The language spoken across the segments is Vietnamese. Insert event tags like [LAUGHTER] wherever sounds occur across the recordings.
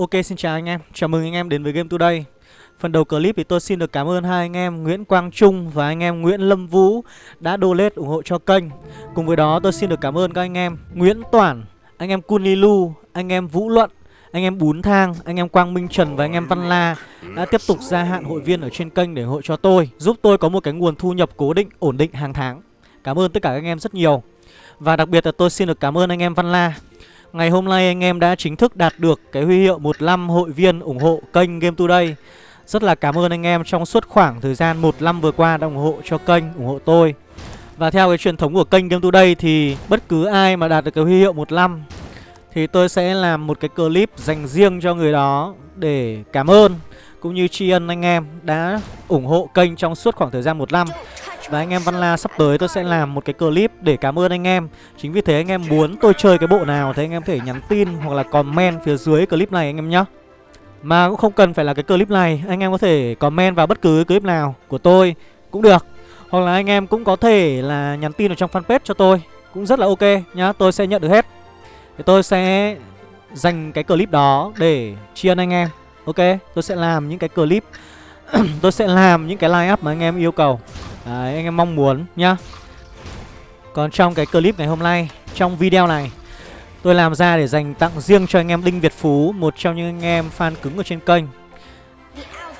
Ok xin chào anh em, chào mừng anh em đến với Game Today Phần đầu clip thì tôi xin được cảm ơn hai anh em Nguyễn Quang Trung và anh em Nguyễn Lâm Vũ đã donate ủng hộ cho kênh Cùng với đó tôi xin được cảm ơn các anh em Nguyễn Toản, anh em Kunilu, anh em Vũ Luận, anh em Bún Thang, anh em Quang Minh Trần và anh em Văn La đã tiếp tục gia hạn hội viên ở trên kênh để ủng hộ cho tôi Giúp tôi có một cái nguồn thu nhập cố định, ổn định hàng tháng Cảm ơn tất cả các anh em rất nhiều Và đặc biệt là tôi xin được cảm ơn anh em Văn La Ngày hôm nay anh em đã chính thức đạt được cái huy hiệu 15 hội viên ủng hộ kênh Game Today. Rất là cảm ơn anh em trong suốt khoảng thời gian một năm vừa qua đã ủng hộ cho kênh, ủng hộ tôi. Và theo cái truyền thống của kênh Game Today thì bất cứ ai mà đạt được cái huy hiệu 15 Thì tôi sẽ làm một cái clip dành riêng cho người đó để cảm ơn Cũng như tri ân anh em đã ủng hộ kênh trong suốt khoảng thời gian một năm và anh em Văn La sắp tới tôi sẽ làm một cái clip để cảm ơn anh em. Chính vì thế anh em muốn tôi chơi cái bộ nào thì anh em có thể nhắn tin hoặc là comment phía dưới clip này anh em nhé Mà cũng không cần phải là cái clip này Anh em có thể comment vào bất cứ clip nào của tôi cũng được. Hoặc là anh em cũng có thể là nhắn tin ở trong fanpage cho tôi Cũng rất là ok nhá, tôi sẽ nhận được hết. Thì tôi sẽ dành cái clip đó để tri ân anh em. Ok, tôi sẽ làm những cái clip [CLEARS THROAT] Tôi sẽ làm những cái line up mà anh em yêu cầu. Đấy, anh em mong muốn nhá. Còn trong cái clip ngày hôm nay Trong video này Tôi làm ra để dành tặng riêng cho anh em Đinh Việt Phú Một trong những anh em fan cứng ở trên kênh.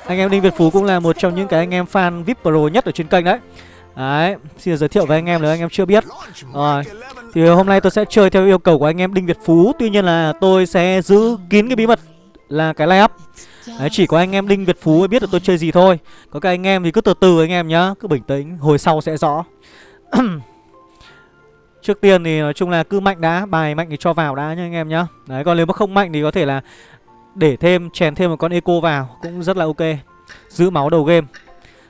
Anh em Đinh Việt Phú cũng là một trong những cái anh em fan VIP Pro nhất ở trên kênh đấy. Đấy, xin giới thiệu với anh em nếu anh em chưa biết. Rồi, thì hôm nay tôi sẽ chơi theo yêu cầu của anh em Đinh Việt Phú. Tuy nhiên là tôi sẽ giữ kín cái bí mật là cái line up. Đấy, chỉ có anh em Đinh Việt Phú mới biết được tôi chơi gì thôi. Có các anh em thì cứ từ từ anh em nhá Cứ bình tĩnh, hồi sau sẽ rõ. [CLEARS THROAT] Trước tiên thì nói chung là cứ mạnh đã Bài mạnh thì cho vào đã nha anh em nhá. Đấy, còn nếu mà không mạnh thì có thể là Để thêm, chèn thêm một con eco vào Cũng rất là ok. Giữ máu đầu game.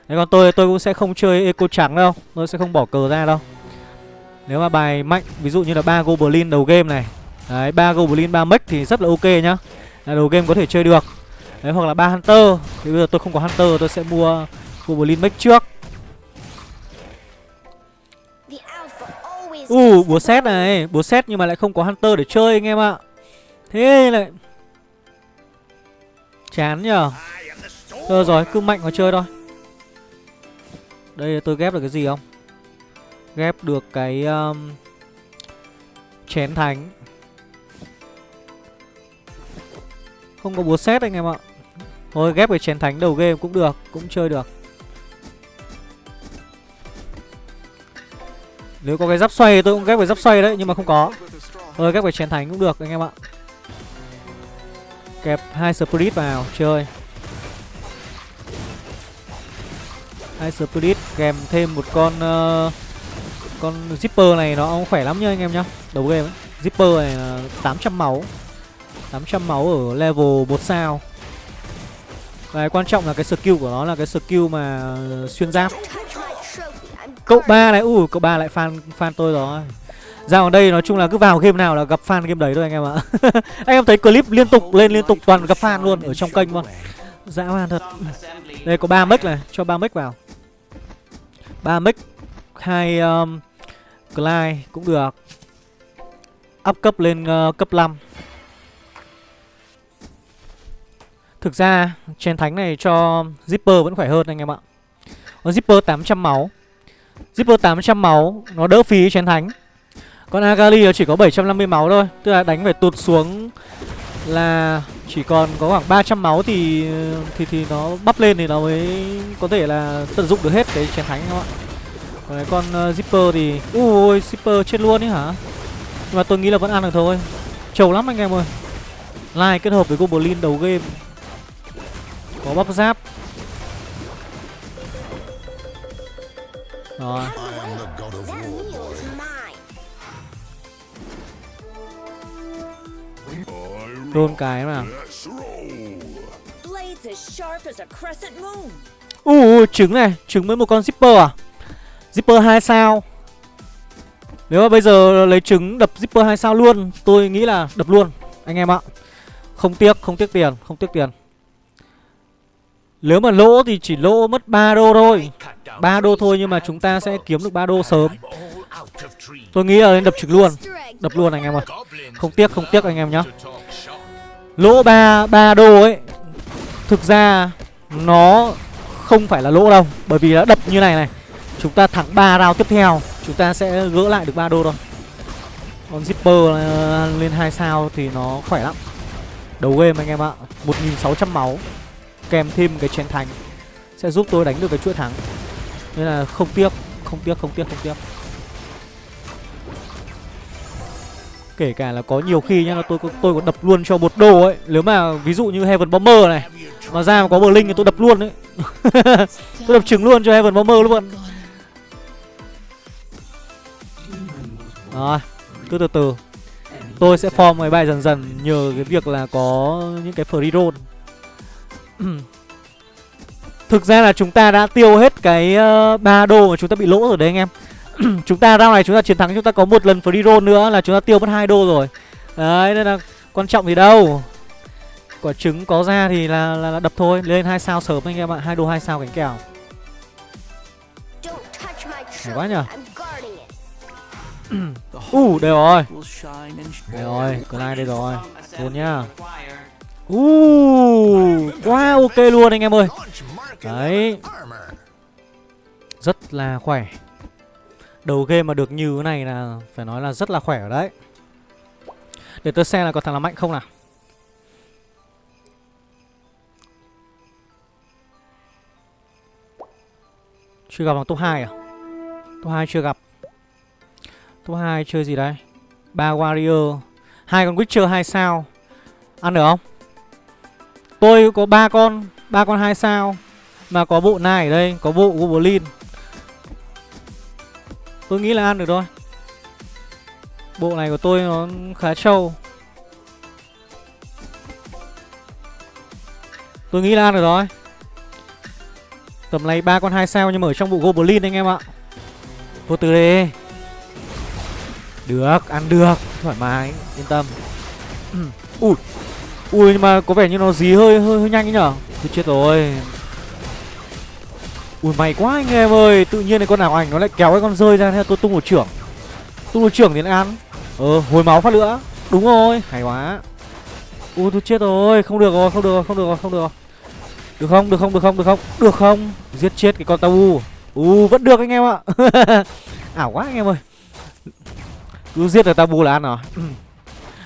Đấy, còn tôi tôi cũng sẽ không chơi eco trắng đâu Tôi sẽ không bỏ cờ ra đâu. Nếu mà bài mạnh, ví dụ như là ba Goblin đầu game này. Đấy, ba Goblin, ba mech thì rất là ok nhá. Là Đầu game có thể chơi được. Đấy hoặc là ba Hunter. Thì bây giờ tôi không có Hunter tôi sẽ mua Goblin Mech trước. U uh, búa xét này Búa xét nhưng mà lại không có Hunter để chơi anh em ạ. Thế lại Chán nhờ. Thôi rồi cứ mạnh mà chơi thôi. Đây tôi ghép được cái gì không? Ghép được cái um, Chén thánh. Không có búa xét anh em ạ. Thôi ghép cái chén thánh đầu game cũng được Cũng chơi được. Nếu có cái giáp xoay tôi cũng ghép cái giáp xoay đấy Nhưng mà không có. Thôi ghép cái chén thánh cũng được anh em ạ. Kẹp hai spirit vào chơi. Hai spirit kèm thêm một con uh, Con zipper này nó khỏe lắm nha anh em nhá. Đầu game ấy Zipper này là 800 máu. 800 máu ở level 1 sao. Và quan trọng là cái skill của nó là cái skill mà xuyên giáp. Cậu ba này, ui cậu ba lại fan fan tôi rồi. Ra ở đây nói chung là cứ vào game nào là gặp fan game đấy thôi anh em ạ. [LAUGHS] Anh em thấy clip liên tục lên liên tục toàn gặp fan luôn ở trong kênh luôn Dã man thật. Đây có ba mic này, cho ba mic vào. Ba mic hai um, Clyde cũng được. Up cấp lên uh, cấp 5 Thực ra chén thánh này cho Zipper vẫn khỏe hơn anh em ạ. Có Zipper 800 máu. Zipper 800 máu Nó đỡ phí chén thánh. Còn Agali nó chỉ có 750 máu thôi Tức là đánh phải tụt xuống Là chỉ còn có khoảng 300 máu thì thì thì nó bắp lên thì nó mới có thể là tận dụng được hết cái chén thánh các bạn Còn cái con uh, Zipper thì Ui Zipper chết luôn ấy hả? Nhưng mà tôi nghĩ là vẫn ăn được thôi. Trầu lắm anh em ơi. Lai kết hợp với Goblin đầu game có bắp giáp. Rồi. Rôn cái mà. Uh, trứng này, trứng với một con zipper à? Zipper 2 sao? Nếu mà bây giờ lấy trứng đập zipper 2 sao luôn Tôi nghĩ là đập luôn. Anh em ạ. Không tiếc, không tiếc tiền, không tiếc tiền nếu mà lỗ thì chỉ lỗ mất 3 đô thôi. 3 đô thôi nhưng mà chúng ta sẽ kiếm được 3 đô sớm. Tôi nghĩ là nên đập trực luôn. Đập luôn anh em ơi Không tiếc không tiếc anh em nhá. Lỗ 3 3 đô ấy, Thực ra nó không phải là lỗ đâu, Bởi vì đã đập như này này, Chúng ta thắng 3 round tiếp theo, Chúng ta sẽ gỡ lại được 3 đô thôi. Còn Zipper ờ, lên 2 sao thì nó khỏe lắm. Đầu game anh em ạ 1.600 máu. Kèm thêm cái chiến thành Sẽ giúp tôi đánh được cái chuỗi thắng. Nên là không tiếc Không tiếc, không tiếc, không tiếc. Kể cả là có nhiều khi nhá là tôi tôi có đập luôn cho một đồ ấy. Nếu mà ví dụ như Heaven Bomber này Mà ra mà có bờ linh thì tôi đập luôn đấy [LAUGHS] Tôi đập trứng luôn cho Heaven Bomber luôn. Rồi Cứ từ từ. Tôi sẽ form mấy bài dần dần Nhờ cái việc là có những cái free roll. [CLEARS THROAT] Thực ra là chúng ta đã tiêu hết cái uh, 3 đô mà chúng ta bị lỗ rồi đấy anh em. [CLEARS THROAT] Chúng ta round này chúng ta chiến thắng chúng ta có một lần free roll nữa là chúng ta tiêu mất hai đô rồi. Đấy nên là quan trọng gì đâu. Quả trứng có ra thì là, là, là đập thôi. Lên hai sao sớm anh em ạ hai đô hai sao cánh kèo. Hay quá nhở u uh, đây rồi. Đây rồi Clyde đây rồi. Luôn nhá uh, quá ok luôn anh em ơi. Đấy. Rất là khỏe. Đầu game mà được như thế này là phải nói là rất là khỏe ở đấy. Để tôi xem là có thằng nào mạnh không nào. Chưa gặp bằng top 2 à? Top 2 chưa gặp. Top 2 chơi gì đấy? ba Warrior. Hai con Witcher 2 sao? Ăn được không? Tôi có ba con ba con hai sao Mà có bộ này ở đây Có bộ Goblin Tôi nghĩ là ăn được thôi. Bộ này của tôi nó khá trâu. Tôi nghĩ là ăn được rồi Tầm này ba con hai sao nhưng mà ở trong bộ Goblin anh em ạ. Vô từ đi. Được, ăn được Thoải mái, yên tâm. [CLEARS THROAT] Ui. Ui nhưng mà có vẻ như nó dí hơi hơi, hơi nhanh ấy nhở? Tôi chết rồi. Ui may quá anh em ơi. Tự nhiên này con nào ảnh nó lại kéo cái con rơi ra Thế tôi tung một trưởng. Tung một trưởng thì lại ăn. Ờ hồi máu phát nữa Đúng rồi hay quá. Ui tôi chết rồi. Không được rồi không được rồi không được rồi không được rồi. Được không? Được không? Được không? Được không? Được không? Giết chết cái con tabu, U. Vẫn được anh em ạ. [LAUGHS] Ảo quá anh em ơi. Cứ giết được tabu là ăn à? rồi [CLEARS THROAT]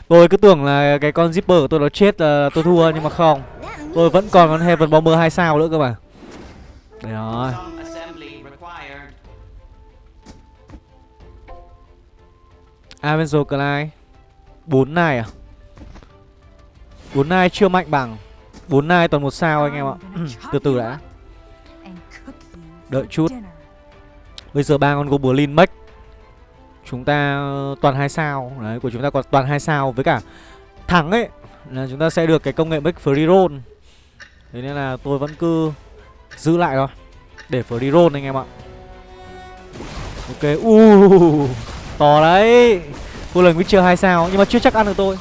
Tôi cứ tưởng là cái con zipper của tôi nó chết là tôi thua nhưng mà không. Tôi vẫn còn con Heaven Bomber 2 sao nữa cơ mà. Đấy rồi. Avenger Clyde. 4 này à? 4 này chưa mạnh bằng. 4 này toàn một sao anh em ạ. [CLEARS THROAT] Từ từ đã. Đợi chút. Bây giờ ba con Goblin Mech Chúng ta toàn hai sao. Đấy của chúng ta còn toàn hai sao. Với cả thắng ấy Là chúng ta sẽ được cái công nghệ make Free Roll. Thế nên là tôi vẫn cứ Giữ lại thôi Để free roll anh em ạ. Ok uh, To đấy. Cô lần Witcher hai sao Nhưng mà chưa chắc ăn được tôi.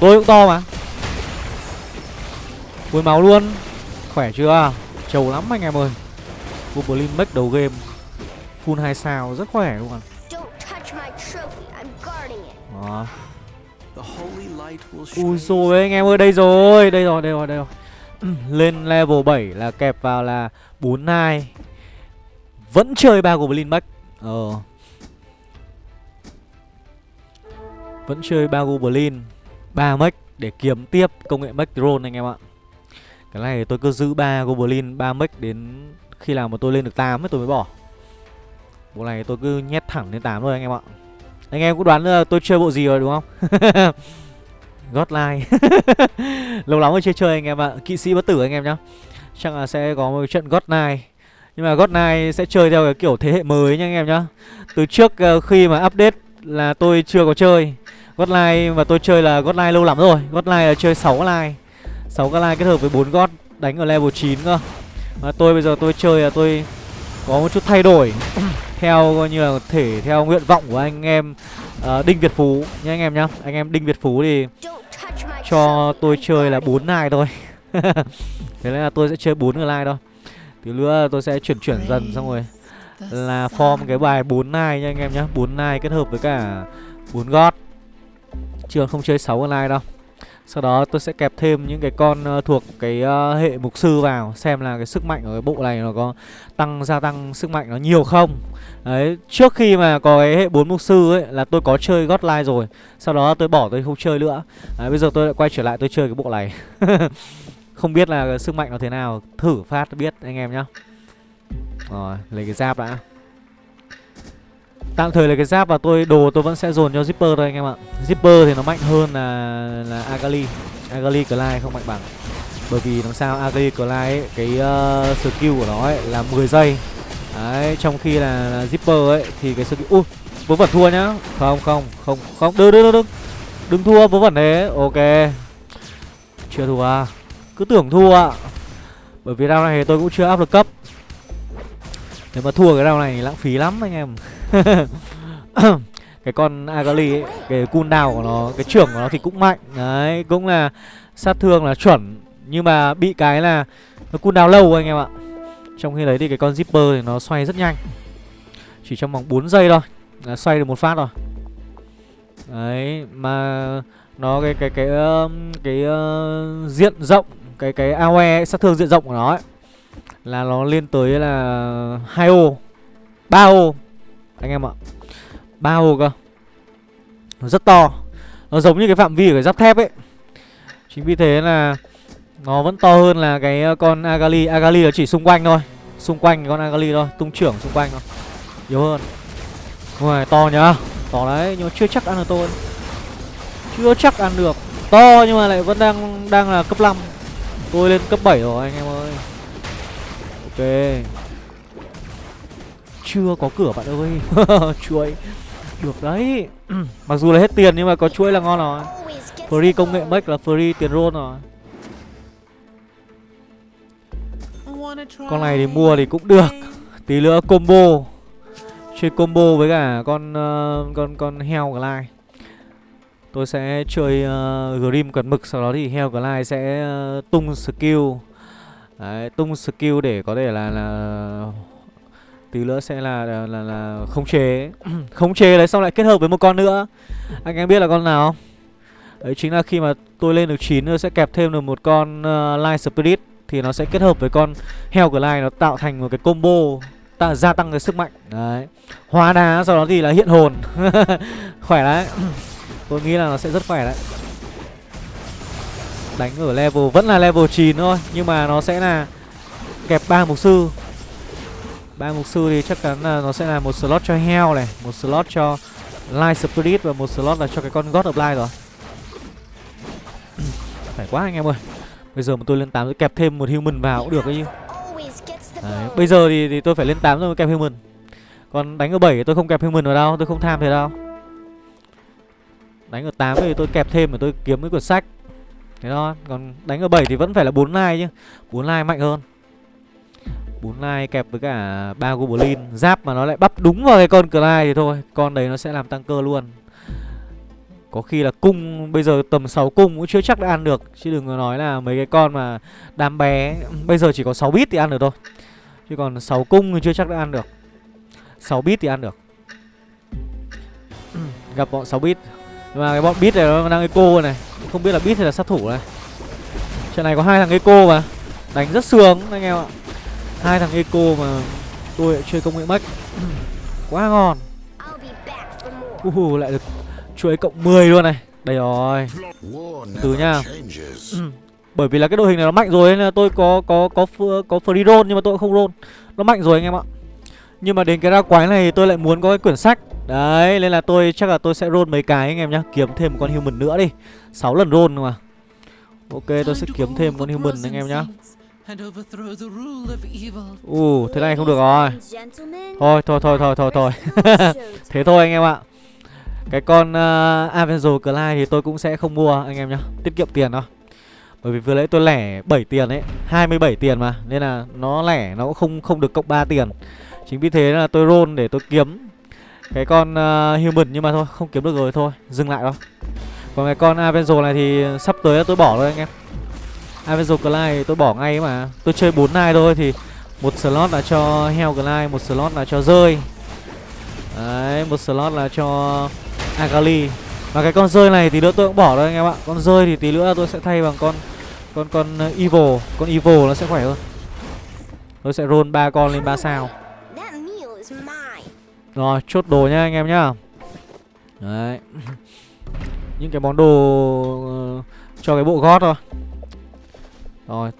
Tôi cũng to mà. Cuối máu luôn. Khỏe chưa? Trầu lắm anh em ơi. Goblin make đầu game. Full 2 sao rất khỏe luôn. Đó. Ui rồi anh em ơi đây rồi Đây rồi đây rồi đây rồi. [CLEARS THROAT] Lên level 7 là kẹp vào là 42 Vẫn chơi ba Goblin Mech Ờ. Vẫn chơi ba Goblin ba Mech để kiếm tiếp công nghệ Mech Drone anh em ạ. Cái này tôi cứ giữ ba Goblin ba Mech đến khi nào mà tôi lên được 8 ấy tôi mới bỏ Bộ này tôi cứ nhét thẳng lên 8 thôi anh em ạ. Anh em cũng đoán là tôi chơi bộ gì rồi, đúng không? [LAUGHS] Godline [LAUGHS] Lâu lắm rồi chơi chơi anh em ạ. Kỵ sĩ bất tử anh em nhá. Chắc là sẽ có một trận Godline Nhưng mà Godline sẽ chơi theo cái kiểu thế hệ mới nha anh em nhá. Từ trước ờ, khi mà update là tôi chưa có chơi. Godline mà tôi chơi là Godline lâu lắm rồi. Godline là chơi 6 line. 6 cái line kết hợp với 4 God, đánh ở level 9 cơ. Mà tôi bây giờ tôi chơi là tôi có một chút thay đổi. [CLEARS THROAT] theo coi như là thể theo nguyện vọng của anh em uh, Đinh Việt Phú nha anh em nhá. Anh em Đinh Việt Phú thì cho tôi chơi là bốn nai thôi. [LAUGHS] Thế nên là tôi sẽ chơi bốn người like thôi. Tí nữa tôi sẽ chuyển chuyển dần xong rồi. Là form cái bài bốn nai nha anh em nhá. Bốn nai kết hợp với cả bốn gót. Chưa không chơi sáu con like đâu. Sau đó tôi sẽ kẹp thêm những cái con uh, thuộc cái uh, hệ mục sư vào Xem là cái sức mạnh của cái bộ này nó có tăng gia tăng sức mạnh nó nhiều không. Đấy, trước khi mà có cái hệ 4 mục sư ấy là tôi có chơi Godline rồi Sau đó tôi bỏ tôi không chơi nữa. Đấy, bây giờ tôi lại quay trở lại tôi chơi cái bộ này. [LAUGHS] Không biết là sức mạnh nó thế nào Thử phát biết anh em nhá. Rồi, lấy cái giáp đã. Tạm thời là cái giáp và tôi đồ tôi vẫn sẽ dồn cho Zipper thôi anh em ạ. Zipper thì nó mạnh hơn là là Agali. Agali Clyde không mạnh bằng. Bởi vì làm sao Agali Clyde ấy, cái uh, skill của nó ấy là 10 giây. Đấy, trong khi là, là Zipper ấy thì cái skill... Ui, vớ vẩn thua nhá. Không, không, không, không, đừng, đừng, đừng Đừng thua vớ vẩn thế, ok. Chưa thua. À Cứ tưởng thua ạ. Bởi vì round này thì tôi cũng chưa áp được cấp. Nếu mà thua cái round này lãng phí lắm anh em [LAUGHS] cái con Agali ấy, cái cooldown của nó, cái trưởng của nó thì cũng mạnh. Đấy, cũng là sát thương là chuẩn nhưng mà bị cái là nó cooldown lâu anh em ạ. Trong khi đấy thì cái con Zipper thì nó xoay rất nhanh. Chỉ trong vòng 4 giây thôi là xoay được một phát rồi. Đấy, mà nó cái cái cái cái, cái uh, diện rộng, cái cái AOE sát thương diện rộng của nó ấy là nó lên tới là hai ô, ba ô. Anh em ạ ba ô cơ. Nó rất to. Nó giống như cái phạm vi của cái giáp thép ấy. Chính vì thế là nó vẫn to hơn là cái ờ, con agali. Agali nó chỉ xung quanh thôi. Xung quanh con agali thôi tung trưởng xung quanh thôi. Yếu hơn. Ngoài to nhá. To đấy nhưng mà chưa chắc ăn được tôi. Chưa chắc ăn được. To nhưng mà lại vẫn đang đang là cấp 5 tôi lên cấp 7 rồi anh em ơi ok. Chưa có cửa bạn ơi. [LAUGHS] Chuỗi được đấy. [CLEARS THROAT] Mặc dù là hết tiền nhưng mà có chuỗi là ngon rồi. Free công nghệ make là free tiền roll rồi. Con này thì mua thì cũng được. Tí nữa combo. Chơi combo với cả con uh, con con heo glide. Tôi sẽ chơi uh, grim quật mực sau đó thì heo glide sẽ uh, tung skill. Đấy, tung skill để có thể là là tí nữa sẽ là là là, là khống chế [CLEARS THROAT] khống chế đấy xong lại kết hợp với một con nữa. Anh em biết là con nào không? Đấy chính là khi mà tôi lên được 9 nữa sẽ kẹp thêm được một con uh, light spirit thì nó sẽ kết hợp với con heo của light nó tạo thành một cái combo ta gia tăng cái sức mạnh. Đấy. Hóa đá sau đó thì là hiện hồn. [LAUGHS] Khỏe đấy. [CLEARS THROAT] Tôi nghĩ là nó sẽ rất khỏe đấy đánh ở level vẫn là level 9 thôi nhưng mà nó sẽ là kẹp ba mục sư. Ba mục sư thì chắc chắn là nó sẽ là một slot cho heo này một slot cho light spirit và một slot là cho cái con god of light rồi. [CLEARS THROAT] Phải quá anh em ơi. Bây giờ mà tôi lên 8 tôi kẹp thêm một human vào cũng được ấy Đấy, bây giờ thì, thì tôi phải lên 8 rồi mới kẹp human. Còn đánh ở 7 thì tôi không kẹp human vào đâu tôi không tham thế đâu. Đánh ở 8 thì tôi kẹp thêm để tôi kiếm cái quyển sách thế đó còn đánh ở 7 thì vẫn phải là 4 lai chứ. 4 lai mạnh hơn. Bốn lai kẹp với cả ba goblin. Giáp mà nó lại bắp đúng vào cái con lai thì thôi, con đấy nó sẽ làm tăng cơ luôn. Có khi là cung, bây giờ tầm 6 cung cũng chưa chắc đã ăn được. Chứ đừng có nói là mấy cái con mà đám bé, bây giờ chỉ có 6 bit thì ăn được thôi. Chứ còn 6 cung thì chưa chắc đã ăn được. 6 bit thì ăn được. Gặp bọn 6 bit mà cái bọn bit này nó đang eco này. Không biết là bit hay là sát thủ này. Trận này có hai thằng eco mà. Đánh rất sướng anh em ạ. Hai thằng eco mà tôi lại chơi công nghệ mech [CLEARS THROAT] quá ngon. Uh, lại được chuỗi cộng 10 luôn này. Đây rồi. Từ nha. [CLEARS THROAT] Bởi vì là cái đội hình này nó mạnh rồi nên là tôi có có có có free roll nhưng mà tôi không roll. Nó mạnh rồi anh em ạ nhưng mà đến cái ra quái này tôi lại muốn có cái quyển sách. Đấy nên là tôi chắc là tôi sẽ roll mấy cái anh em nhá. Kiếm thêm một con human nữa đi. 6 lần roll mà. Ok tôi sẽ kiếm thêm con human anh em nhá. Ù, thế này không được rồi. Thôi, thôi, thôi, thôi, thôi, thôi. [LAUGHS] Thế thôi anh em ạ. Cái con uh, Avenger Clyde thì tôi cũng sẽ không mua anh em nhá. Tiết kiệm tiền thôi. Bởi vì vừa nãy tôi lẻ 7 tiền ấy. 27 tiền mà. Nên là nó lẻ nó cũng không không được cộng 3 tiền. Chính vì thế là tôi roll để tôi kiếm Cái con uh, Human nhưng mà thôi Không kiếm được rồi thôi Dừng lại thôi Còn cái con Avenger này thì sắp tới tôi bỏ rồi anh em. Avenger Clyde tôi bỏ ngay mà. Tôi chơi 4 nai thôi thì một slot là cho heo Clyde, một slot là cho rơi. Đấy, một slot là cho Agali. Và cái con rơi này thì nữa tôi cũng bỏ rồi anh em ạ. Con rơi thì tí nữa tôi sẽ thay bằng con Con con evil. Con evil nó sẽ khỏe hơn. Tôi sẽ roll ba con lên 3 sao. Rồi chốt đồ nhá anh em nhá. Đấy. [LAUGHS] Những cái món đồ uh, Cho cái bộ gót thôi. Rồi.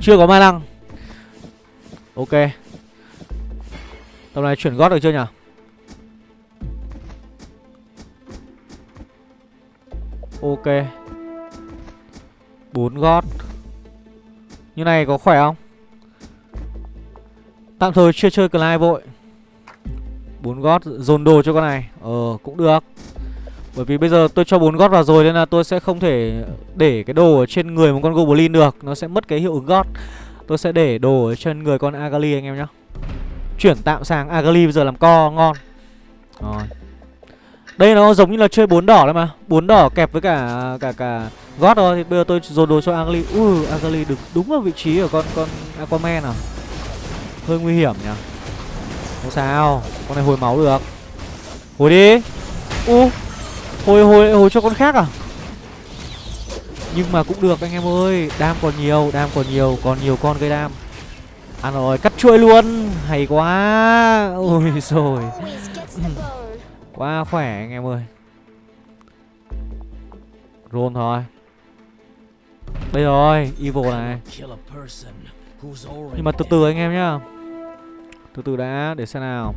Chưa có ma năng. Ok. Tầm này chuyển gót được chưa nhỉ? Ok. Bốn gót. Như này có khỏe không? Tạm thời chưa chơi Clyde vội bốn gót dồn đồ cho con này. Ờ cũng được. Bởi vì bây giờ tôi cho bốn gót vào rồi Nên là tôi sẽ không thể để cái đồ ở trên người một con Goblin được. Nó sẽ mất cái hiệu ứng gót. Tôi sẽ để đồ ở trên người con Agali anh em nhé Chuyển tạm sang Agali bây giờ làm co, ngon. Rồi. Đây nó giống như là chơi bốn đỏ đấy mà. Bốn đỏ kẹp với cả cả cả gót thôi. Thì bây giờ tôi dồn đồ cho Agali. Ui, Agali được đúng ở vị trí của con con Aquaman à. Hơi nguy hiểm nhỉ không sao con này hồi máu được. Hồi đi. U hồi hồi hồi cho con khác à? Nhưng mà cũng được anh em ơi đam còn nhiều đam còn nhiều còn nhiều con gây đam. Ăn rồi cắt chuỗi luôn. Hay quá. Ôi [LAUGHS] rồi. Quá khỏe anh em ơi. Rôn thôi. Đây rồi, Evil này. Nhưng mà từ từ anh em nhá. Từ từ đã, để xem nào.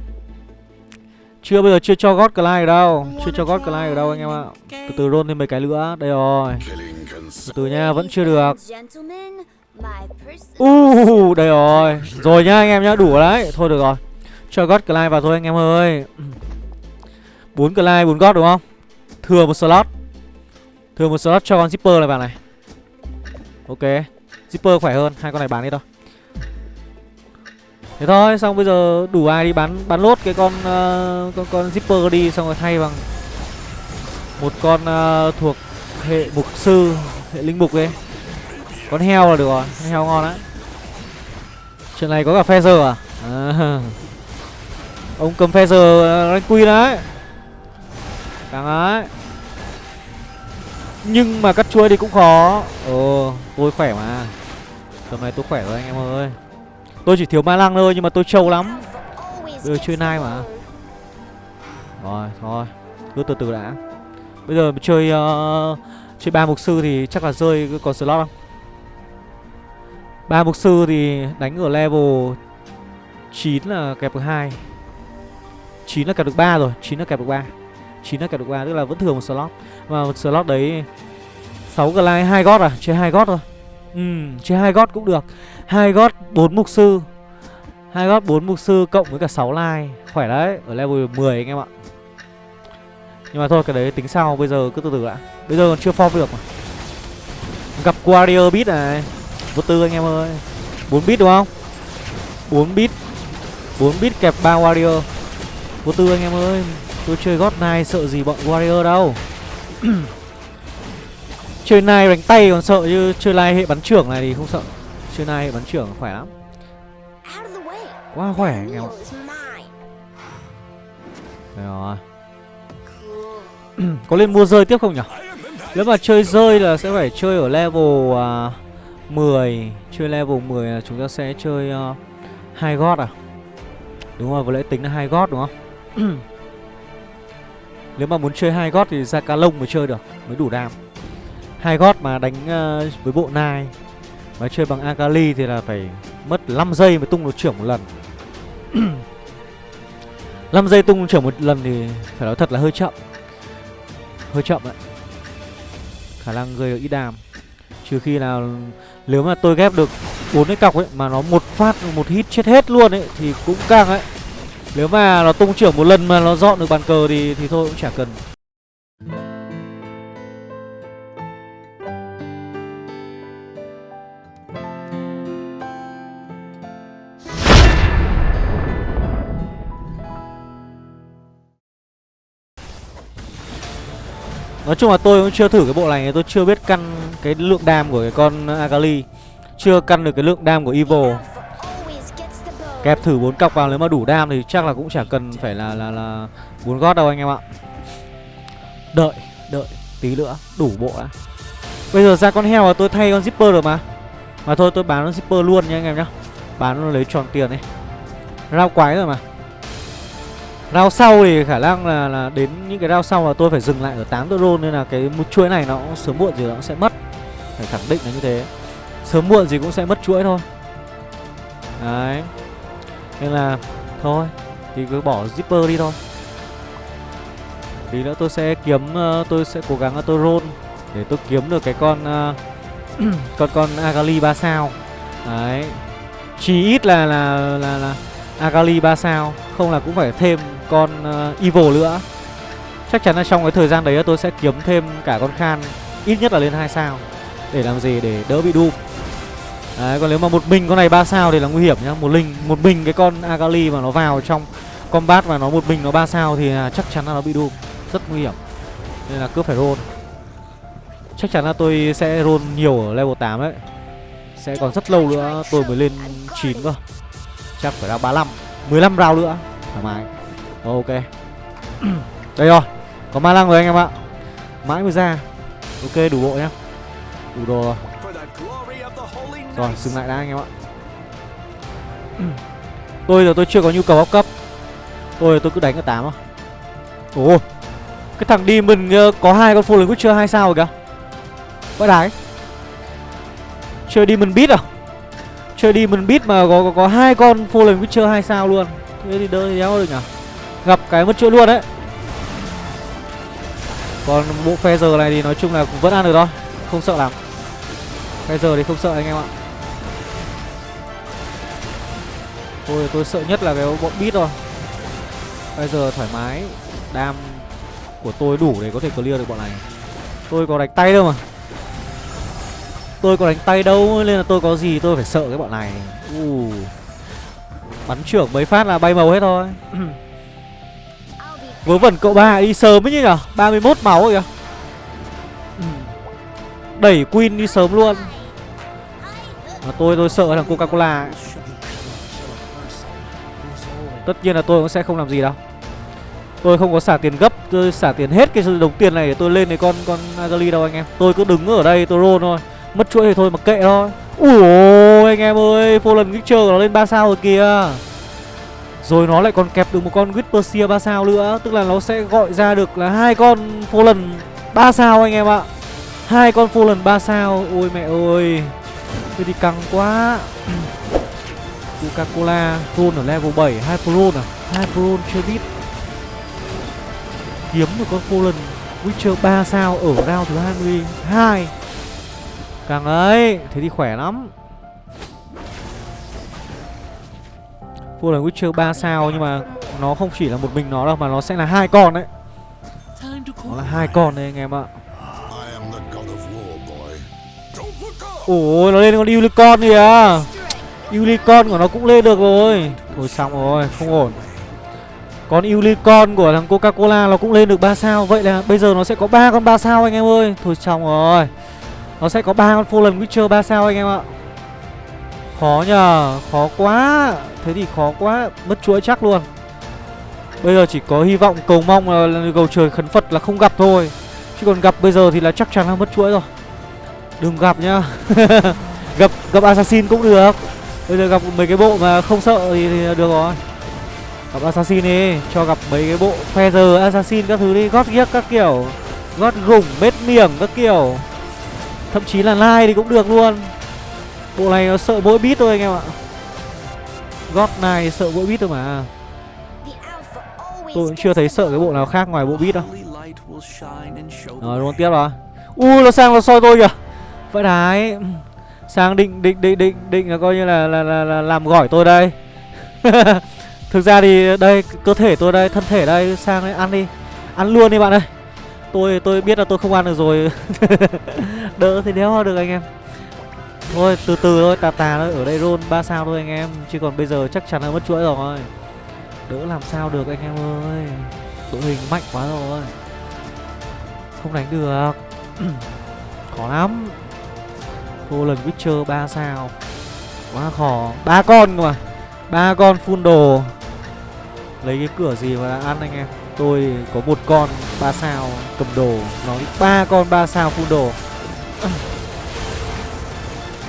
Chưa bây giờ chưa cho God Clyde ở đâu. Chưa cho God Clyde ở đâu anh em ạ. Từ từ roll thêm mấy cái nữa, đây rồi. Từ từ nha, vẫn chưa được. Uh, đây rồi. Rồi nhá anh em nhá, đủ rồi đấy. Thôi được rồi. Cho God Clyde vào thôi anh em ơi. [CLEARS THROAT] Bốn Clyde, bốn God đúng không? Thừa một slot. Thừa một slot cho con Zipper này vào này. Ok. Zipper khỏe hơn, hai con này bán đi thôi Thế thôi, xong bây giờ đủ ai đi bán bán lốt cái con uh, con con Zipper đi xong rồi thay bằng một con uh, thuộc hệ mục sư, hệ linh mục ấy. Con heo là được rồi, con heo ngon đấy. Chuyện này có cả Feather à? à. Ông cầm Feather ờ, rank quy đấy. Càng ấy Nhưng mà cắt chuối thì cũng khó Ồ tôi khỏe mà Tầm này tôi khỏe rồi anh em ơi Tôi chỉ thiếu ma lăng thôi nhưng mà tôi trâu lắm. Always Bây giờ gets chơi nai mà. Rồi thôi. Cứ từ từ đã. Bây giờ chơi uh, Chơi ba mục sư thì chắc là rơi còn slot không? Ba mục sư thì đánh ở level 9 là kẹp được hai. 9 là kẹp được 3 rồi 9 là kẹp được 3 9 là kẹp được 3 tức là vẫn thừa một slot. Và một slot đấy 6 glide 2 gót à? Chơi 2 gót thôi Ừ chơi hai gót cũng được. Hai gót 4 mục sư. Hai gót 4 mục sư cộng với cả 6 line. Khỏe đấy, Ở level 10 anh em ạ. Nhưng mà thôi, cái đấy tính sau, Bây giờ cứ từ từ đã. Bây giờ còn chưa form được mà. Gặp Warrior beat này. Vô tư anh em ơi. 4 bit đúng không? 4 bit 4 bit kẹp 3 Warrior. Vô tư anh em ơi. Tôi chơi gót này, sợ gì bọn Warrior đâu. [CLEARS THROAT] Chơi này đánh tay còn sợ chứ Chơi này hệ bắn trưởng này thì không sợ. Chơi này hệ bắn trưởng khỏe lắm. Quá khỏe anh em ạ. Đây rồi. [CLEARS THROAT] Có lên mua rơi tiếp không nhỉ? Nếu mà chơi rơi là sẽ phải chơi ở level uh, 10 Chơi level 10 là chúng ta sẽ chơi uh, hai gót à? Đúng rồi, vừa lẽ tính là hai gót đúng không? [CLEARS THROAT] Nếu mà muốn chơi hai gót thì ra cá lông mới chơi được Mới đủ đam hai gót mà đánh uh, với bộ nai Mà chơi bằng Akali thì là phải mất 5 giây mới tung được trưởng một lần. [CLEARS THROAT] 5 giây tung trưởng một lần thì phải nói thật là hơi chậm. Hơi chậm đấy Khả năng gây được ít đàm Trừ khi nào Nếu mà tôi ghép được bốn cái cọc ấy Mà nó một phát một hit chết hết luôn ấy Thì cũng căng ấy. Nếu mà nó tung trưởng một lần mà nó dọn được bàn cờ thì thì thôi cũng chả cần. Nói chung là tôi cũng chưa thử cái bộ này Tôi chưa biết căn cái lượng đam của cái con Akali Chưa căn được cái lượng đam của Evil Kẹp thử bốn cọc vào nếu mà đủ đam thì chắc là cũng chả cần phải là là là bốn gót đâu anh em ạ. Đợi, đợi Tí nữa, đủ bộ đã. Bây giờ ra con heo là tôi thay con zipper được mà. Mà thôi tôi bán con zipper luôn nha anh em nhá. Bán nó lấy tròn tiền đi. Rao quái rồi mà. Rao sau thì khả năng là, là đến những cái rao sau là tôi phải dừng lại ở 8 drone Nên là cái một chuỗi này nó cũng sớm muộn gì nó cũng sẽ mất. Phải khẳng định là như thế. Sớm muộn gì cũng sẽ mất chuỗi thôi. Đấy. Nên là thôi Thì cứ bỏ zipper đi thôi. Tí nữa tôi sẽ kiếm ờ, Tôi sẽ cố gắng là tôi roll Để tôi kiếm được cái con ờ, [CLEARS THROAT] Con con Agali 3 sao. Đấy. Chỉ ít là là là, là Agali 3 sao Không là cũng phải thêm con ờ, uh, Evil nữa. Chắc chắn là trong cái thời gian đấy tôi sẽ kiếm thêm cả con Khan Ít nhất là lên 2 sao Để làm gì? Để đỡ bị Doom. Đấy còn nếu mà một mình con này 3 sao thì là nguy hiểm nhá. Một linh một mình cái con Agali mà nó vào trong combat và nó một mình nó 3 sao thì là chắc chắn là nó bị Doom. Rất nguy hiểm. Nên là cứ phải roll. Chắc chắn là tôi sẽ roll nhiều ở level 8 đấy. Sẽ còn rất lâu nữa tôi mới lên 9 cơ. Chắc phải ra 35 15 round nữa. Thoải mái. Ok. [CLEARS THROAT] Đây rồi. Có ma lăng rồi anh em ạ. Mãi mới ra. Ok đủ bộ nhá. Đủ đồ rồi. Rồi dừng lại đã anh em ạ. [CLEARS THROAT] Tôi giờ tôi chưa có nhu cầu áp cấp. Tôi tôi cứ đánh ở 8 thôi. Ồ. Cái thằng đi mình ờ, có hai con Fallen Witcher 2 sao rồi kìa? Vãi đái. Chơi đi mình biết à? Chơi đi mình biết mà có có, có hai con Fallen Witcher 2 sao luôn. Thế thì đỡ thì đéo được nhỉ Gặp cái mất chuỗi luôn đấy. Còn bộ phe giờ này thì nói chung là cũng vẫn ăn được thôi, Không sợ lắm. Phe giờ thì không sợ anh em ạ. Tôi tôi sợ nhất là cái bọn bít rồi Bây giờ thoải mái, Đam của tôi đủ để có thể clear được bọn này. Tôi có đánh tay đâu mà. Tôi có đánh tay đâu, Nên là tôi có gì tôi phải sợ cái bọn này. Uh. Bắn trưởng mấy phát là bay màu hết thôi. [CLEARS THROAT] Vớ vẩn cậu ba, đi sớm ấy nhỉ? 31 máu rồi kìa. Ừ. Đẩy Queen đi sớm luôn. Mà tôi tôi sợ thằng Coca-Cola. Tất nhiên là tôi cũng sẽ không làm gì đâu. Tôi không có xả tiền gấp, Tôi xả tiền hết cái đồng tiền này để tôi lên cái con con Agali đâu anh em. Tôi cứ đứng ở đây, tôi roll thôi. Mất chuỗi thì thôi mà kệ thôi. Ủa anh em ơi, Fallen Witcher nó lên 3 sao rồi kìa. Rồi nó lại còn kẹp được một con Whispersia 3 sao nữa. Tức là nó sẽ gọi ra được là hai con Fallen 3 sao anh em ạ. Hai con Fallen 3 sao. Ôi mẹ ơi. Thế thì căng quá. [CLEARS THROAT] Coca-Cola Ron ở level 7 hai Hyperon à? Hai Hyperon chưa biết. Kiếm được con Fallen Witcher 3 sao ở round thứ 22 Càng ấy, Thế thì khỏe lắm. Fallen Witcher 3 sao, nhưng mà nó không chỉ là một mình nó đâu, mà nó sẽ là hai con đấy. Nó là hai con đấy anh em ạ. Ôi, nó lên con Unicorn kìa. Unicorn của nó cũng lên được rồi. Thôi xong rồi, không ổn. Con Unicorn của thằng Coca-Cola nó cũng lên được 3 sao. Vậy là bây giờ nó sẽ có ba con 3 sao anh em ơi. Thôi, xong rồi. Nó sẽ có ba con Fallen Witcher 3 sao anh em ạ. Khó nhờ Khó quá. Thế thì khó quá Mất chuỗi chắc luôn. Bây giờ chỉ có hy vọng cầu mong là cầu trời khấn Phật là không gặp thôi. Chứ còn gặp bây giờ thì là chắc chắn là mất chuỗi rồi. Đừng gặp nhá. [LAUGHS] Gặp gặp assassin cũng được. Bây giờ gặp mấy cái bộ mà không sợ thì, thì được rồi. Gặp assassin đi Cho gặp mấy cái bộ feather assassin các thứ đi. Gót ghiếc các kiểu. Gót gủng bết miệng các kiểu. Thậm chí là like thì cũng được luôn. Bộ này nó sợ mỗi bit thôi anh em ạ. Gót này sợ mỗi bit thôi mà. Tôi cũng chưa thấy sợ cái bộ nào khác ngoài bộ bit đâu. Rồi luôn tiếp rồi. Ui nó sang nó soi tôi kìa. Vậy đấy. Sang định định định định định là coi như là là, là, là làm gỏi tôi đây. [LAUGHS] Thực ra thì đây cơ thể tôi đây thân thể đây sang đây ăn đi. Ăn luôn đi bạn ơi. Tôi tôi biết là tôi không ăn được rồi. [LAUGHS] Đỡ thì đéo được anh em thôi, từ từ thôi tà tà thôi, ở đây roll ba sao thôi anh em. Chứ còn bây giờ chắc chắn là mất chuỗi rồi. Đỡ làm sao được anh em ơi. Đội hình mạnh quá rồi. Không đánh được. [CLEARS THROAT] Khó lắm. Vô lần Witcher 3 sao. Quá khó. Ba con cơ mà. Ba con full đồ. Lấy cái cửa gì mà ăn anh em. Tôi có một con ba sao cầm đồ. Nó ba con ba sao full đồ. [CLEARS THROAT]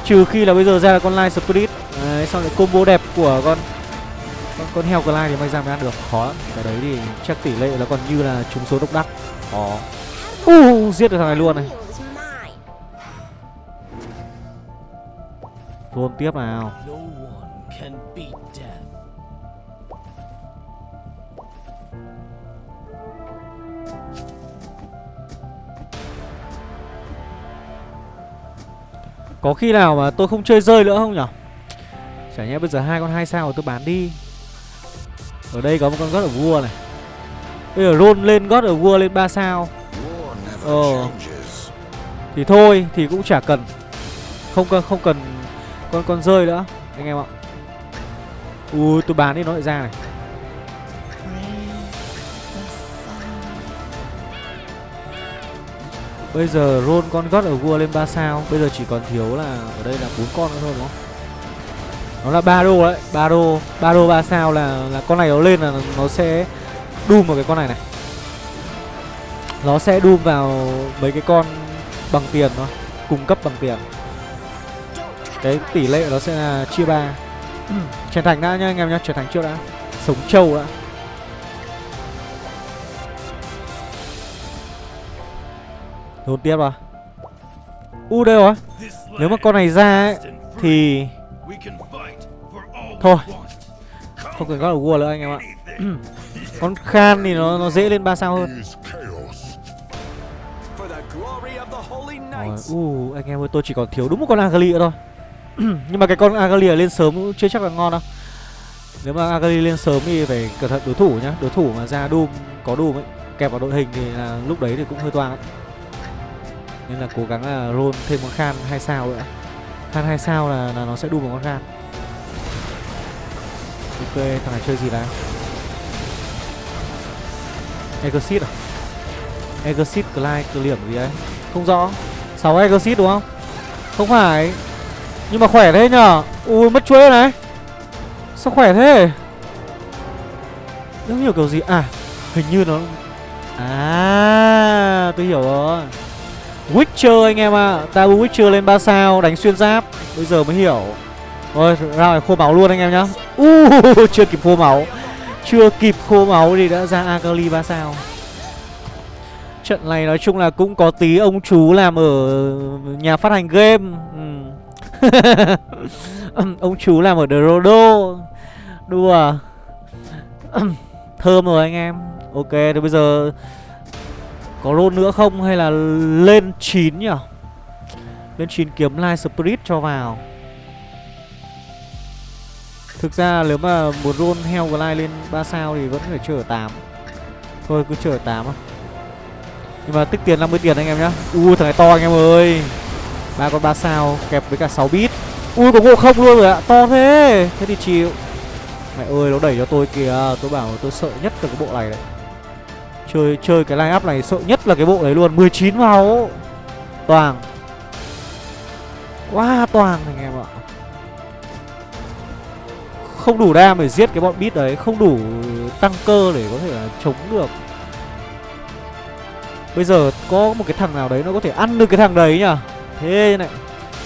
Trừ khi là bây giờ ra là con Light Spirit. Đấy, xong lại combo đẹp của con con, con heo Clyde thì may ra mới ăn được. Khó lắm. Cái đấy thì chắc tỷ lệ nó còn như là trúng số độc đắc. Khó. Uh, Giết được thằng này luôn này. Roll tiếp nào Có khi nào mà tôi không chơi rơi nữa không nhở? Chả nhẽ bây giờ hai con hai sao tôi bán đi. Ở đây có một con God of War này. Bây giờ roll lên God of War lên 3 sao. Ờ Thì thôi, thì cũng chả cần. Không cần không cần con con rơi nữa, Anh em ạ. Ui, tôi bán đi nó lại ra này. Bây giờ roll con gót ở vua lên 3 sao. Bây giờ chỉ còn thiếu là Ở đây là bốn con nữa thôi, đúng không? Nó là ba đô đấy, ba đô ba đô 3 sao là là con này nó lên là nó sẽ Doom vào cái con này này. Nó sẽ Doom vào mấy cái con bằng tiền thôi, Cung cấp bằng tiền. Cái tỷ lệ nó sẽ là chia ba. Trở thành đã nhá anh em nhá trở thành trước đã. Sống trâu đã. Đồn tiếp rồi U đây rồi. Nếu mà con này ra ấy. Thì Thôi. Không cần God of War nữa anh em ạ. [CLEARS THROAT] Con Khan thì nó nó dễ lên 3 sao hơn. Rồi, u anh em ơi tôi chỉ còn thiếu đúng một con Agali nữa thôi. [CLEARS THROAT] Nhưng mà cái con Agali lên sớm cũng chưa chắc là ngon đâu. Nếu mà Agali lên sớm thì phải cẩn thận đối thủ nhá. Đối thủ mà ra Doom, có Doom ấy Kẹp vào đội hình thì là lúc đấy thì cũng hơi toang. ấy nên là cố gắng là roll thêm con Khan 2 sao nữa. Khan 2 sao là, là nó sẽ đu vào con Khan. Ok, thằng này chơi gì đấy? Exit à? Exit Clyde Clear gì đấy Không rõ. 6 Exit đúng không? Không phải. Nhưng mà khỏe thế nhở? Ui mất chuối này. Sao khỏe thế? Giống hiểu kiểu gì? À hình như nó À tôi hiểu rồi. Witcher anh em ạ. À. Tabu Witcher lên 3 sao Đánh xuyên giáp. Bây giờ mới hiểu. Thôi ra phải khô máu luôn anh em nhá. Uh, [LAUGHS] Chưa kịp khô máu. Chưa kịp khô máu thì đã ra Akali 3 sao. Trận này nói chung là cũng có tí ông chú làm ở nhà phát hành game. Ừ. [LAUGHS] Ông chú làm ở The Rodo Đùa. [CLEARS THROAT] Thơm rồi anh em. Ok thì bây giờ có roll nữa không hay là lên 9 nhỉ? Lên 9 kiếm Light Spirit cho vào. Thực ra nếu mà muốn roll heo Glide lên 3 sao thì vẫn phải chờ 8 Thôi, cứ chờ 8 thôi. Nhưng mà tích tiền 50 tiền anh em nhá. Ui thằng này to anh em ơi. Ba con 3 sao, kẹp với cả 6 bit. Ui, có ngộ không luôn rồi ạ. To thế. Thế thì chịu. Mẹ ơi, nó đẩy cho tôi kìa. Tôi bảo tôi sợ nhất từ cái bộ này đấy Chơi chơi cái line up này sợ nhất là cái bộ đấy luôn. 19 máu. Toàn. Quá toàn anh em ạ. Không đủ đam để giết cái bọn bit đấy Không đủ tăng cơ để có thể là chống được. Bây giờ có một cái thằng nào đấy nó có thể ăn được cái thằng đấy nhỉ? Thế này.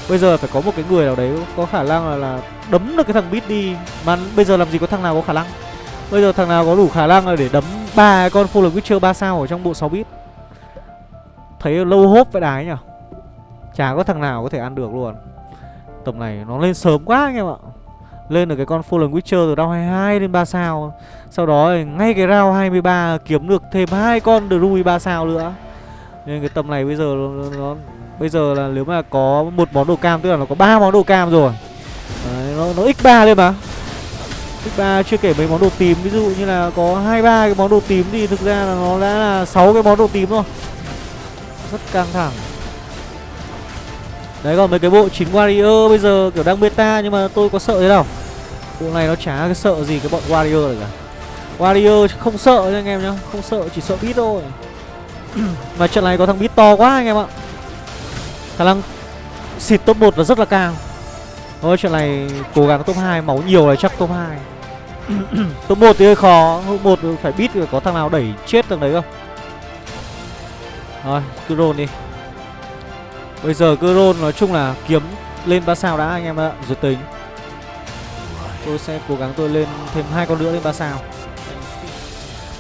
Bây giờ phải có một cái người nào đấy có khả năng là, là đấm được cái thằng bit đi. Mà bây giờ làm gì có thằng nào có khả năng? Bây giờ thằng nào có đủ khả năng để đấm ba con Full Witcher 3 sao ở trong bộ 6 bit? Thấy lâu hốp vậy đái nhỉ Chả có thằng nào có thể ăn được luôn. Tầm này nó lên sớm quá anh em ạ. Lên được cái con Fallen Witcher từ round 22 lên 3 sao. Sau đó ngay cái round 23 kiếm được thêm hai con Druid 3 sao nữa. Nên cái tầm này bây giờ nó, nó Bây giờ là nếu mà có một món đồ cam Tức là nó có ba món đồ cam rồi. Đấy, nó, nó x3 lên mà x3 chưa kể mấy món đồ tím, Ví dụ như là có hai, ba cái món đồ tím Thì thực ra là nó đã là sáu cái món đồ tím rồi. Rất căng thẳng. Đấy, còn mấy cái bộ 9 Warrior bây giờ kiểu đang beta nhưng mà tôi có sợ thế nào? Bộ này nó chả cái sợ gì cái bọn Warrior này cả. Warrior không sợ nha anh em nhá, Không sợ, chỉ sợ bit thôi. [CLEARS THROAT] Mà trận này có thằng bit to quá anh em ạ. Khả năng xịt top 1 là rất là cao Thôi, trận này cố gắng top 2 Máu nhiều là chắc top 2 [CLEARS THROAT] top 1 thì hơi khó. Top 1 phải biết có thằng nào đẩy chết thằng đấy không? Rồi, cứ roll đi. Bây giờ cứ roll nói chung là kiếm lên ba sao đã anh em ạ, rồi tính. Tôi sẽ cố gắng tôi lên thêm hai con nữa lên ba sao.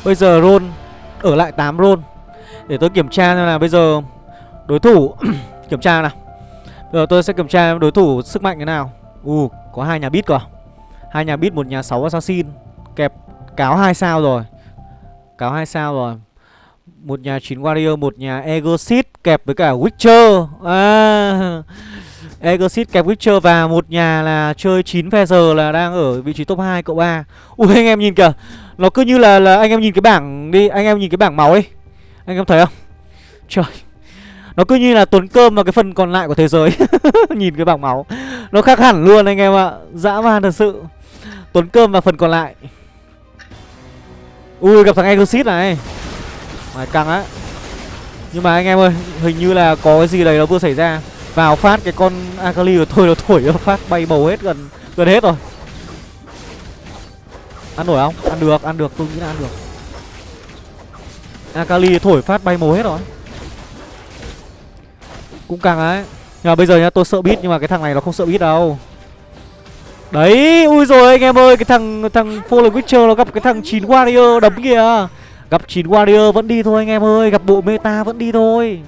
Bây giờ roll, ở lại 8 roll. Để tôi kiểm tra xem là bây giờ đối thủ, [CLEARS THROAT] kiểm tra nào. Bây giờ tôi sẽ kiểm tra đối thủ sức mạnh thế nào. U có hai nhà bit cơ? À? Hai nhà bit một nhà 6 assassin. Kẹp, cáo hai sao rồi. Cáo hai sao rồi. Một nhà 9 warrior, một nhà egosit kẹp với cả witcher. À egosit kẹp witcher và một nhà là chơi 9 feather là đang ở vị trí top 2 cậu ba. Ui, anh em nhìn kìa. Nó cứ như là là anh em nhìn cái bảng đi, anh em nhìn cái bảng máu đi. Anh em thấy không? Trời. Nó cứ như là tuấn cơm vào cái phần còn lại của thế giới. [LAUGHS] Nhìn cái bảng máu. Nó khác hẳn luôn anh em ạ. Dã man thật sự tuấn cơm và phần còn lại. Ui, gặp thằng egosit này. Mày căng á. Nhưng mà anh em ơi, hình như là có cái gì đấy nó vừa xảy ra. Vào phát cái con akali của tôi nó thổi nó phát bay bầu hết gần gần hết rồi. Ăn nổi không? Ăn được ăn được, tôi nghĩ là ăn được. Akali thổi phát bay màu hết rồi. Cũng càng ấy nhưng mà bây giờ nhá, tôi sợ bit nhưng mà cái thằng này nó không sợ bit đâu đấy ui rồi anh em ơi cái thằng thằng fallen witcher nó gặp cái thằng chín warrior đấm kìa. Gặp chín warrior vẫn đi thôi anh em ơi gặp bộ meta vẫn đi thôi.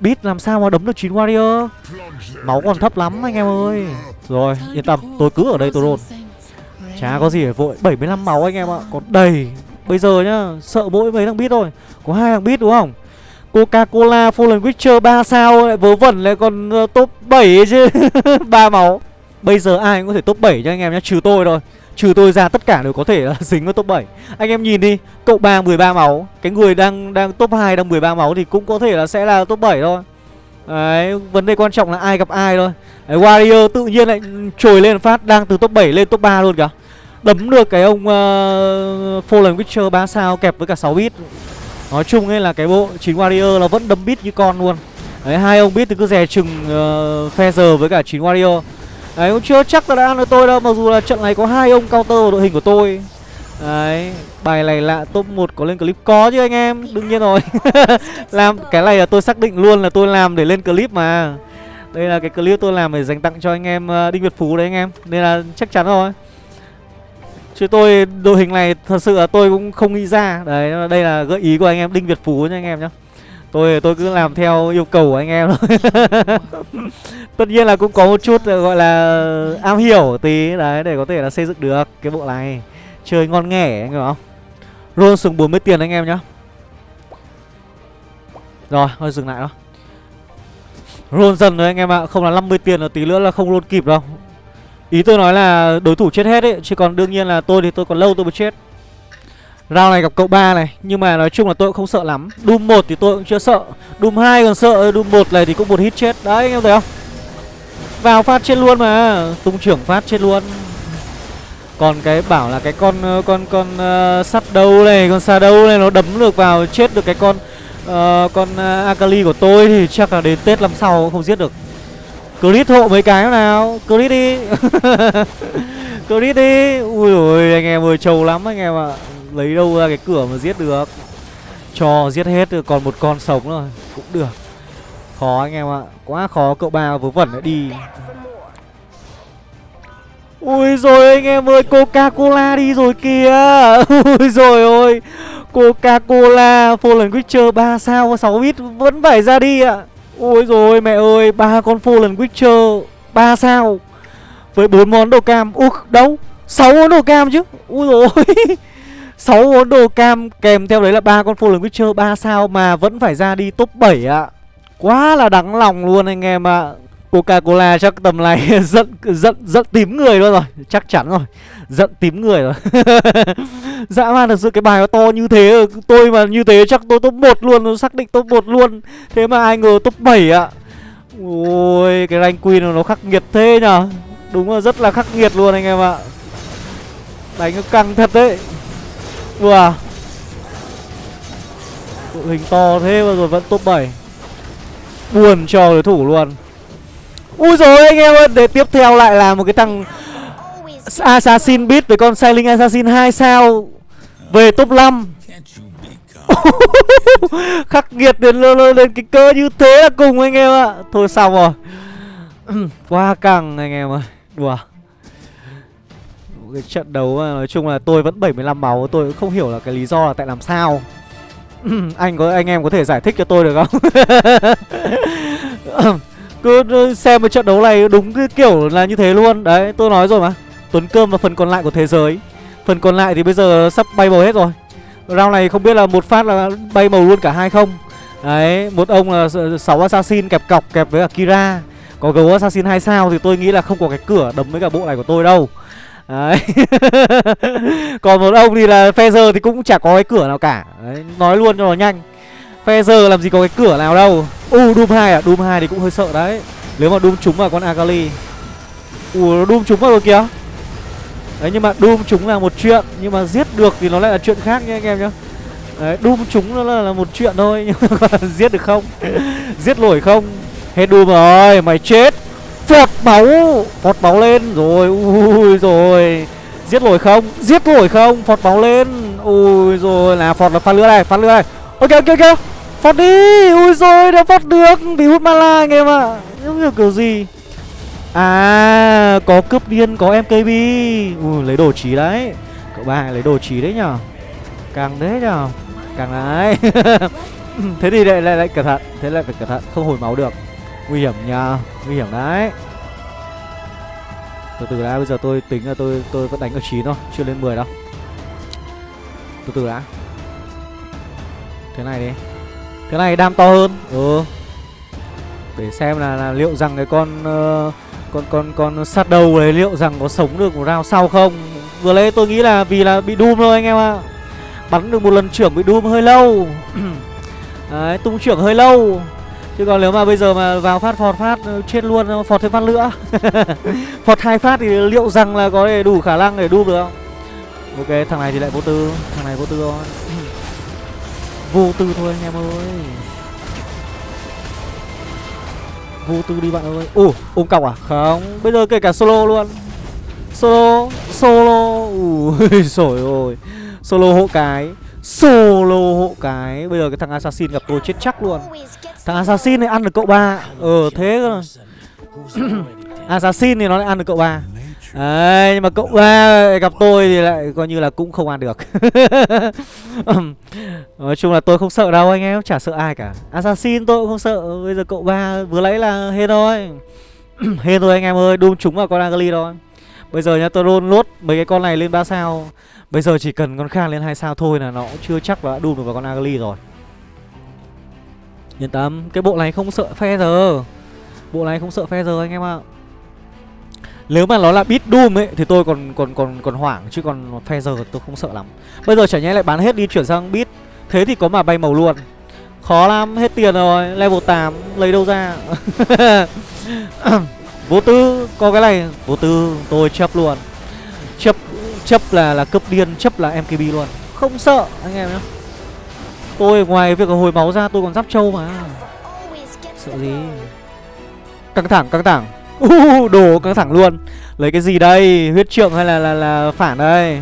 Biết làm sao mà đấm được chín warrior. Máu còn thấp lắm anh em ơi. Rồi yên tâm tôi cứ ở đây tôi roll chả có gì phải vội. 75 máu anh em ạ. Còn đầy. Bây giờ nhá sợ mỗi mấy thằng bit thôi. Có hai thằng bit đúng không? Coca-Cola Fallen Witcher 3 sao lại vớ vẩn lại còn uh, top 7 chứ. [LAUGHS] Ba máu. Bây giờ ai cũng có thể top 7 cho anh em nhé Trừ tôi thôi. Trừ tôi ra tất cả đều có thể là [LAUGHS] dính vào top 7 Anh em nhìn đi Cậu ba 13 máu. Cái người đang đang top 2 đang 13 máu Thì cũng có thể là sẽ là top 7 thôi. Đấy Vấn đề quan trọng là ai gặp ai thôi. Đấy, Warrior tự nhiên lại trồi lên phát Đang từ top 7 lên top 3 luôn kìa. Đấm được cái ông uh, Fallen Witcher 3 sao kẹp với cả 6 bit. Nói chung ấy là cái bộ 9 Warrior nó vẫn đấm bit như con luôn. Đấy hai ông bit thì cứ dè chừng ờ, uh, Feather với cả 9 Warrior. Đấy, cũng chưa chắc là đã ăn được tôi đâu, Mặc dù là trận này có hai ông counter vào đội hình của tôi. Đấy, Bài này lạ top 1 có lên clip Có chứ anh em, Đương nhiên rồi. [LAUGHS] Làm, cái này là tôi xác định luôn là tôi làm để lên clip mà. Đây là cái clip tôi làm để dành tặng cho anh em ờ, Đinh Việt Phú đấy anh em, Nên là chắc chắn rồi. Chứ tôi, đội hình này thật sự là tôi cũng không nghĩ ra. Đấy, đây là gợi ý của anh em Đinh Việt Phú nha anh em nhá. Tôi tôi cứ làm theo yêu cầu của anh em thôi. [LAUGHS] Tất nhiên là cũng có một chút ờ, gọi là, am hiểu tí. Đấy, để có thể là xây dựng được cái bộ này. Chơi ngon nghẻ, anh hiểu không? Roll xuống 40 tiền anh em nhá. Rồi thôi dừng lại đó Roll dần rồi anh em ạ. Không là 50 tiền là tí nữa là không roll kịp đâu. Ý tôi nói là đối thủ chết hết ấy, Chứ còn đương nhiên là tôi thì tôi còn lâu tôi mới chết. Round này gặp cậu ba này Nhưng mà nói chung là tôi cũng không sợ lắm. Doom 1 thì tôi cũng chưa sợ. Doom 2 còn sợ Doom 1 này thì cũng một hit chết. Đấy anh em thấy không? Vào phát chết luôn mà Tung trưởng phát chết luôn. Còn cái bảo là cái con ờ, con con uh, sắt đâu này Con xa đâu này nó đấm được vào chết được cái con uh, Con uh, Akali của tôi thì chắc là đến Tết năm sau không giết được. Crit hộ mấy cái nào? Crit đi. [LAUGHS] Crit đi. Ui ôi anh em ơi trầu lắm anh em ạ. à. Lấy đâu ra cái cửa mà giết được. Cho giết hết còn một con sống rồi, Cũng được. Khó anh em ạ. Quá khó, cậu ba vớ vẩn lại đi. Ui rồi anh em ơi, Coca-Cola đi rồi kìa. [LAUGHS] Ui rồi ôi, Coca-Cola, Fallen Witcher 3 sao 6 bit vẫn phải ra đi ạ. À. Ôi rồi mẹ ơi, ba con Fallen Witcher ba sao. Với bốn món đồ cam, Ui, đâu, sáu món đồ cam chứ. Ui rồi [LAUGHS] sáu món đồ cam kèm theo đấy là ba con Fallen Witcher ba sao Mà vẫn phải ra đi top 7 ạ. À. Quá là đắng lòng luôn anh em ạ. À. Coca-Cola chắc tầm này [LAUGHS] giận giận giận tím người luôn rồi. Chắc chắn rồi. Giận tím người rồi. [LAUGHS] Dã man thật sự cái bài nó to như thế, Tôi mà như thế chắc tôi top 1 luôn xác định top 1 luôn. Thế mà ai ngờ top 7 ạ. Ôi, cái rank queen nó khắc nghiệt thế nhở. Đúng là rất là khắc nghiệt luôn anh em ạ. Đánh nó căng thật đấy. Ua Đội hình to thế mà rồi vẫn top 7 Buồn cho đối thủ luôn. Ui rồi anh em ơi Để tiếp theo lại là một cái thằng Assassin Beat với con Sailing Assassin 2 sao Về top 5 [LAUGHS] Khắc nghiệt đến lên, lên cái cơ như thế là cùng anh em ạ. Thôi xong rồi. Quá căng anh em ơi. Đùa. Cái trận đấu à, nói chung là tôi vẫn 75 máu Tôi cũng không hiểu là cái lý do là tại làm sao. [CLEARS THROAT] Anh có anh em có thể giải thích cho tôi được không? [LAUGHS] Cứ xem cái trận đấu này đúng cái kiểu là như thế luôn. Đấy tôi nói rồi mà. Tuấn Cơm và phần còn lại của thế giới. Phần còn lại thì bây giờ sắp bay màu hết rồi. Round này không biết là một phát là bay màu luôn cả hai không. Đấy, một ông là 6 assassin kẹp cọc kẹp với cả Kira Có gấu assassin 2 sao thì tôi nghĩ là không có cái cửa đấm với cả bộ này của tôi đâu. Đấy. [LAUGHS] Còn một ông thì là Feather thì cũng chả có cái cửa nào cả. Đấy, nói luôn cho nó nhanh. Feather làm gì có cái cửa nào đâu. U uh, Doom 2 à, Doom 2 thì cũng hơi sợ đấy. Nếu mà Doom trúng vào con Akali Ủa, uh, Doom trúng vào rồi kìa Đấy nhưng mà Doom chúng là một chuyện. Nhưng mà giết được thì nó lại là chuyện khác nha anh em nhá Đấy Doom chúng nó là, là một chuyện thôi [LAUGHS] Nhưng mà giết được không? [LAUGHS] Giết nổi không? Hết Doom rồi mày chết. Phọt máu. Phọt máu lên. Rồi Ui rồi. Giết nổi không? Giết nổi không? Phọt máu lên. Ui rồi. Là Phọt là phát lửa này Phát lửa này. Ok ok ok. Phọt đi. Ui rồi đã phọt được. Bị hút mana anh em ạ. À. Không kiểu gì? À có cướp điên có MKB Ui lấy đồ trí đấy. Cậu ba lấy đồ trí đấy nhở? Càng đấy nhở? Càng đấy. [LAUGHS] Thế thì lại, lại lại cẩn thận. Thế lại phải cẩn thận. Không hồi máu được. Nguy hiểm nha Nguy hiểm đấy. Từ từ đã bây giờ tôi tính là tôi tôi vẫn đánh ở 9 thôi Chưa lên 10 đâu. Từ từ đã. Thế này đi. Thế này đam to hơn. Ừ. Để xem là, là liệu rằng cái con uh, con con con sát đầu đấy liệu rằng có sống được một round sau không? Vừa lấy tôi nghĩ là vì là bị doom thôi anh em ạ. À. bắn được một lần trưởng bị doom hơi lâu. [CLEARS THROAT] Đấy tung trưởng hơi lâu chứ còn nếu mà bây giờ mà vào phát, phọt phát ờ, chết luôn ờ, phọt thêm phát nữa. [LAUGHS] Phọt hai phát thì liệu rằng là có thể đủ khả năng để đúp được không? Ok, thằng này thì lại vô tư. Thằng này vô tư thôi. [CLEARS THROAT] Vô tư thôi anh em ơi. Vô tư đi bạn ơi. Ồ, ôm cọc à? Không. Bây giờ kể cả solo luôn. Solo solo. Ui [LAUGHS] sổi ôi solo hộ cái solo hộ cái. Bây giờ cái thằng assassin gặp tôi chết chắc luôn. Thằng assassin này ăn được cậu ba. Ờ thế cơ [CLEARS THROAT] assassin thì nó lại ăn được cậu ba. Đấy, nhưng mà cậu ba gặp tôi thì lại coi như là cũng không ăn được. [LAUGHS] Nói chung là tôi không sợ đâu anh em, chả sợ ai cả. Assassin tôi cũng không sợ, bây giờ cậu ba vừa lấy là hên thôi. [CLEARS THROAT] Hên thôi anh em ơi, đun chúng vào con angeli thôi. Bây giờ nhá, tôi luôn lốt mấy cái con này lên ba sao. Bây giờ chỉ cần con khang lên hai sao thôi là nó cũng chưa chắc là đã đun được vào con Agali rồi Yên tâm, cái bộ này không sợ phe giờ Bộ này không sợ phe giờ anh em ạ à. Nếu mà nó là beat Doom ấy thì tôi còn còn còn còn hoảng chứ còn phe giờ tôi không sợ lắm. Bây giờ chả nhẽ lại bán hết đi chuyển sang beat. Thế thì có mà bay màu luôn. Khó lắm, hết tiền rồi, level 8 lấy đâu ra. [LAUGHS] vô tư, có cái này, vô tư tôi chấp luôn. Chấp chấp là là cấp điên, chấp là MKB luôn. Không sợ anh em nhá. Tôi ngoài việc hồi máu ra tôi còn giáp trâu mà. Sợ gì? Căng thẳng, căng thẳng. [LAUGHS] Uh, đồ căng thẳng luôn Lấy cái gì đây Huyết trượng hay là là, là phản đây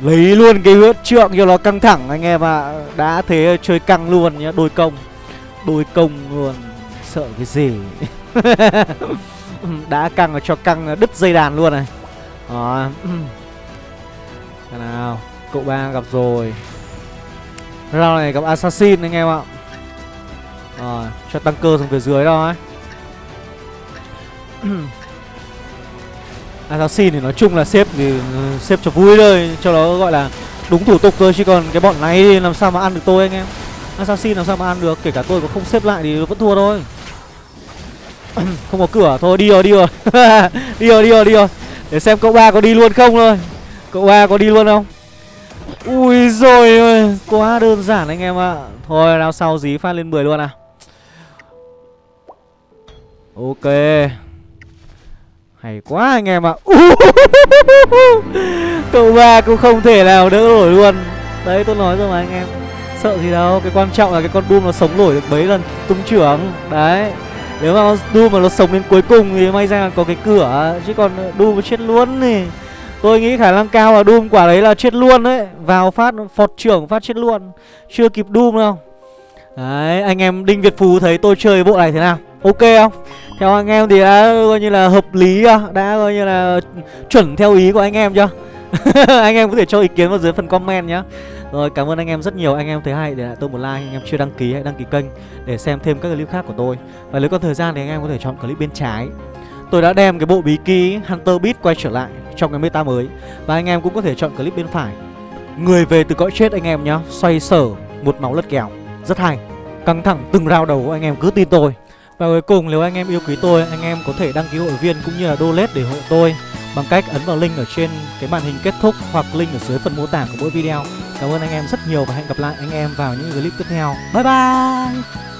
Lấy luôn cái huyết trượng cho nó căng thẳng anh em ạ à. Đã thế chơi căng luôn nhá Đôi công Đôi công luôn Sợ cái gì [LAUGHS] Đã căng cho căng đứt dây đàn luôn này Đó Thế nào? Cậu ba gặp rồi. Round này gặp Assassin anh em ạ. Rồi, cho tăng cơ xuống phía dưới đó ấy. [CLEARS THROAT] Assassin thì nói chung là xếp thì ừ, xếp cho vui thôi. Cho nó gọi là đúng thủ tục thôi, Chứ còn cái bọn này làm sao mà ăn được tôi anh em? Assassin làm sao mà ăn được? Kể cả tôi có không xếp lại thì vẫn thua thôi. [CLEARS THROAT] Không có cửa, Thôi đi rồi đi rồi. [LAUGHS] Đi rồi đi rồi đi rồi. Để xem cậu ba có đi luôn không thôi. Cậu ba có đi luôn không? Ui rồi Quá đơn giản anh em ạ. À. Thôi nào sau dí phát lên 10 luôn à. Ok. Hay quá anh em ạ. À. [LAUGHS] Cậu ba cũng không thể nào đỡ nổi luôn. Đấy, tôi nói rồi mà anh em. Sợ gì đâu, Cái quan trọng là cái con Doom nó sống nổi được mấy lần tung trưởng. Đấy. Nếu mà Doom mà nó sống đến cuối cùng thì may ra có cái cửa. Chứ còn Doom chết luôn thì Tôi nghĩ khả năng cao là Doom quả đấy là chết luôn đấy. Vào phát, phọt trưởng phát chết luôn. Chưa kịp Doom đâu. Đấy, anh em Đinh Việt Phú thấy tôi chơi bộ này thế nào? Ok không? Theo anh em thì đã coi như là hợp lý chưa? Đã coi như là chuẩn theo ý của anh em chưa? [LAUGHS] Anh em có thể cho ý kiến vào dưới phần comment nhá. Rồi, cảm ơn anh em rất nhiều. Anh em thấy hay để lại tôi một like. Anh em chưa đăng ký hãy đăng ký kênh Để xem thêm các clip khác của tôi. Và nếu có thời gian thì anh em có thể chọn clip bên trái. Tôi đã đem cái bộ bí kí Hunter Beat quay trở lại trong cái meta mới. Và anh em cũng có thể chọn clip bên phải. Người về từ cõi chết anh em nhá. Xoay sở một máu lật kèo. Rất hay. Căng thẳng từng rao đầu của anh em. Cứ tin tôi. Và cuối cùng, nếu anh em yêu quý tôi, Anh em có thể đăng ký hội viên cũng như là donate để hộ tôi Bằng cách ấn vào link ở trên cái màn hình kết thúc Hoặc link ở dưới phần mô tả của mỗi video. Cảm ơn anh em rất nhiều và hẹn gặp lại anh em vào những clip tiếp theo. Bye bye!